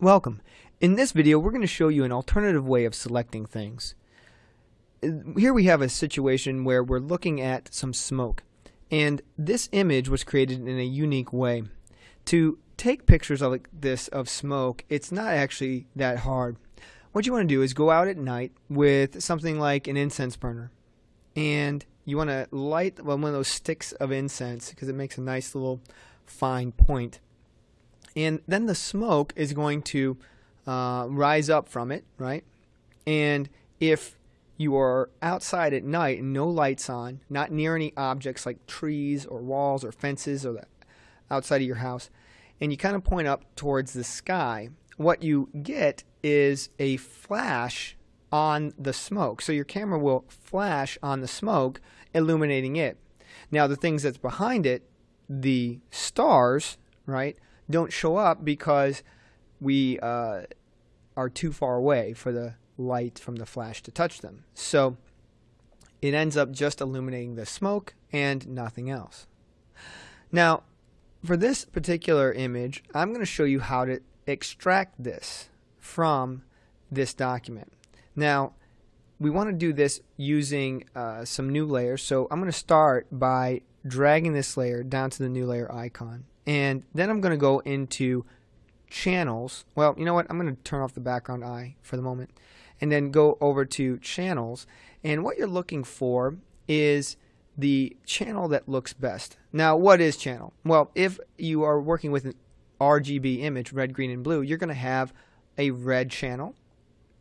Welcome. In this video we're going to show you an alternative way of selecting things. Here we have a situation where we're looking at some smoke and this image was created in a unique way. To take pictures of this of smoke it's not actually that hard. What you want to do is go out at night with something like an incense burner and you want to light one of those sticks of incense because it makes a nice little fine point and then the smoke is going to uh, rise up from it, right? And if you are outside at night and no lights on, not near any objects like trees or walls or fences or the outside of your house, and you kind of point up towards the sky, what you get is a flash on the smoke. So your camera will flash on the smoke, illuminating it. Now the things that's behind it, the stars, right, don't show up because we uh, are too far away for the light from the flash to touch them. So it ends up just illuminating the smoke and nothing else. Now, for this particular image, I'm going to show you how to extract this from this document. Now, we want to do this using uh, some new layers. So I'm going to start by dragging this layer down to the new layer icon. And then I'm going to go into channels. Well, you know what? I'm going to turn off the background eye for the moment. And then go over to channels. And what you're looking for is the channel that looks best. Now, what is channel? Well, if you are working with an RGB image, red, green, and blue, you're going to have a red channel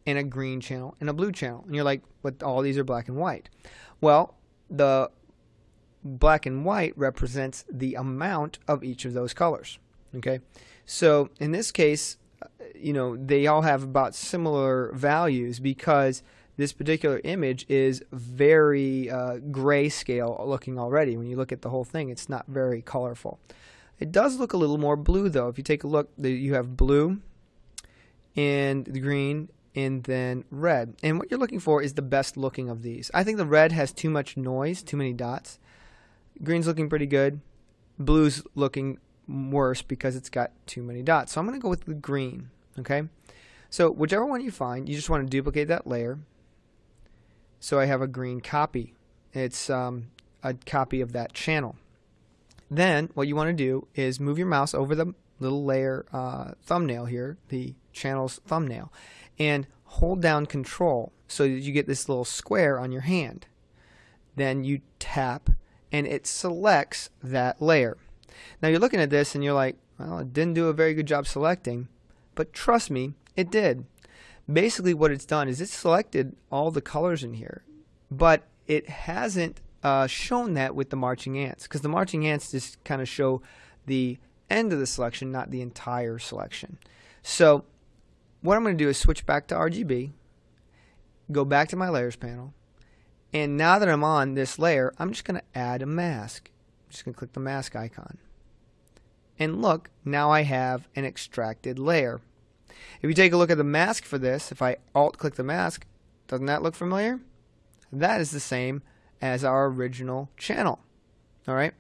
and a green channel and a blue channel. And you're like, but all these are black and white. Well, the black and white represents the amount of each of those colors. Okay, so in this case, you know, they all have about similar values because this particular image is very uh, grayscale looking already. When you look at the whole thing, it's not very colorful. It does look a little more blue though. If you take a look, you have blue and the green and then red. And what you're looking for is the best looking of these. I think the red has too much noise, too many dots. Green's looking pretty good. Blue's looking worse because it's got too many dots. So I'm going to go with the green. Okay. So whichever one you find, you just want to duplicate that layer. So I have a green copy. It's um, a copy of that channel. Then what you want to do is move your mouse over the little layer uh, thumbnail here, the channel's thumbnail, and hold down control so that you get this little square on your hand. Then you tap and it selects that layer. Now you're looking at this and you're like, well, it didn't do a very good job selecting, but trust me, it did. Basically what it's done is it's selected all the colors in here, but it hasn't uh, shown that with the marching ants because the marching ants just kind of show the end of the selection, not the entire selection. So what I'm going to do is switch back to RGB, go back to my layers panel, and now that I'm on this layer, I'm just going to add a mask. I'm just going to click the mask icon. And look, now I have an extracted layer. If you take a look at the mask for this, if I alt click the mask, doesn't that look familiar? That is the same as our original channel. All right.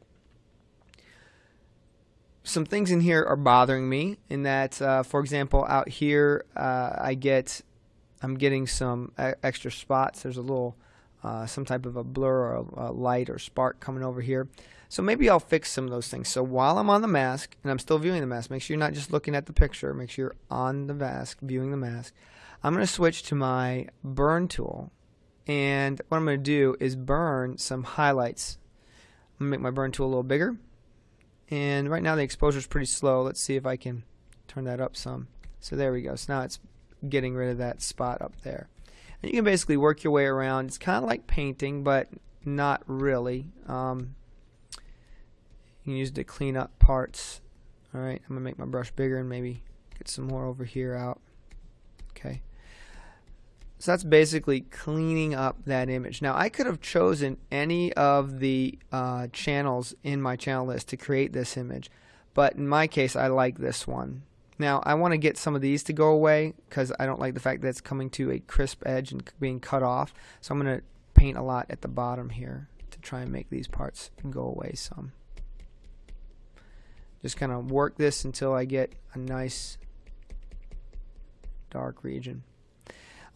Some things in here are bothering me in that, uh, for example, out here, uh, I get, I'm getting some extra spots. There's a little uh, some type of a blur or a, a light or spark coming over here. So maybe I'll fix some of those things. So while I'm on the mask, and I'm still viewing the mask, make sure you're not just looking at the picture, make sure you're on the mask, viewing the mask. I'm going to switch to my burn tool. And what I'm going to do is burn some highlights. I'm going to make my burn tool a little bigger. And right now the exposure is pretty slow. Let's see if I can turn that up some. So there we go. So now it's getting rid of that spot up there. And you can basically work your way around. It's kind of like painting, but not really. Um, you can use it to clean up parts. Alright, I'm going to make my brush bigger and maybe get some more over here out. Okay. So that's basically cleaning up that image. Now I could have chosen any of the uh, channels in my channel list to create this image, but in my case I like this one. Now I want to get some of these to go away because I don't like the fact that it's coming to a crisp edge and being cut off. So I'm going to paint a lot at the bottom here to try and make these parts go away some. Just kind of work this until I get a nice dark region.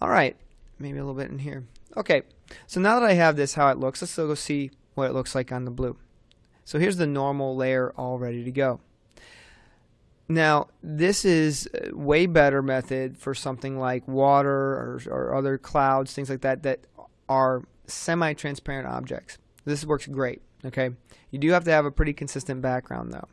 Alright, maybe a little bit in here. Okay, so now that I have this how it looks, let's go see what it looks like on the blue. So here's the normal layer all ready to go. Now, this is a way better method for something like water or, or other clouds, things like that, that are semi-transparent objects. This works great, okay? You do have to have a pretty consistent background though.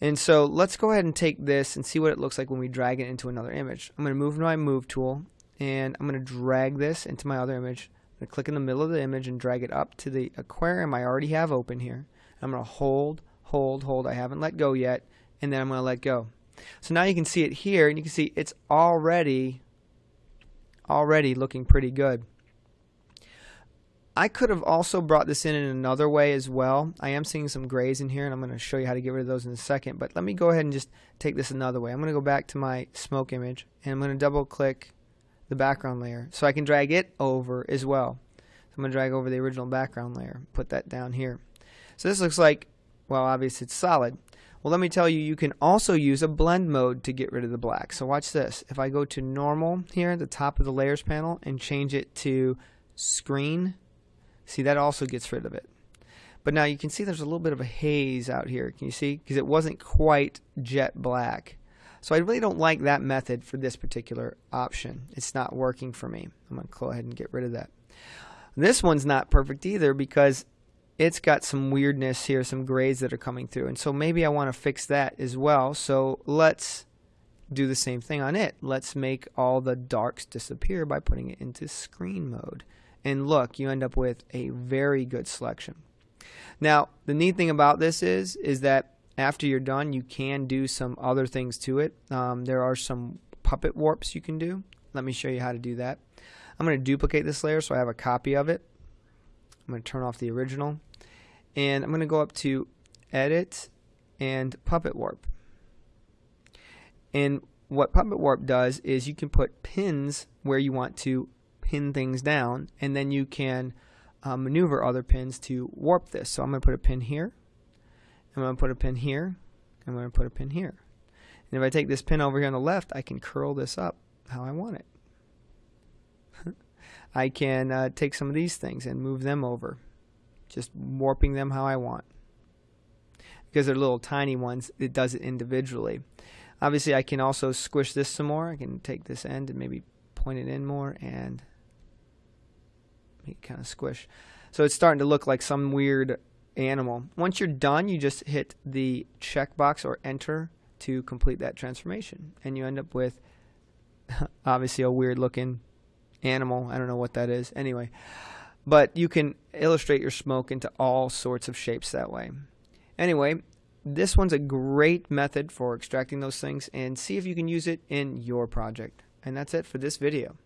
And so let's go ahead and take this and see what it looks like when we drag it into another image. I'm going to move my move tool and I'm going to drag this into my other image. I'm going to click in the middle of the image and drag it up to the aquarium I already have open here. I'm going to hold, hold, hold. I haven't let go yet and then I'm going to let go. So now you can see it here and you can see it's already already looking pretty good. I could have also brought this in in another way as well. I am seeing some grays in here and I'm going to show you how to get rid of those in a second. But let me go ahead and just take this another way. I'm going to go back to my smoke image and I'm going to double click the background layer so I can drag it over as well. So I'm going to drag over the original background layer, put that down here. So this looks like, well obviously it's solid. Well let me tell you, you can also use a blend mode to get rid of the black. So watch this. If I go to normal here at the top of the layers panel and change it to screen See, that also gets rid of it. But now you can see there's a little bit of a haze out here. Can you see? Because it wasn't quite jet black. So I really don't like that method for this particular option. It's not working for me. I'm going to go ahead and get rid of that. This one's not perfect either because it's got some weirdness here, some grays that are coming through. And so maybe I want to fix that as well. So let's do the same thing on it. Let's make all the darks disappear by putting it into screen mode and look, you end up with a very good selection. Now, the neat thing about this is, is that after you're done, you can do some other things to it. Um, there are some puppet warps you can do. Let me show you how to do that. I'm going to duplicate this layer so I have a copy of it. I'm going to turn off the original. And I'm going to go up to Edit and Puppet Warp. And what Puppet Warp does is you can put pins where you want to pin things down and then you can uh, maneuver other pins to warp this. So I'm going to put a pin here, I'm going to put a pin here, I'm going to put a pin here. And if I take this pin over here on the left, I can curl this up how I want it. I can uh, take some of these things and move them over, just warping them how I want. Because they're little tiny ones, it does it individually. Obviously, I can also squish this some more. I can take this end and maybe point it in more and kind of squish. So it's starting to look like some weird animal. Once you're done, you just hit the checkbox or enter to complete that transformation. And you end up with obviously a weird looking animal. I don't know what that is. Anyway, but you can illustrate your smoke into all sorts of shapes that way. Anyway, this one's a great method for extracting those things and see if you can use it in your project. And that's it for this video.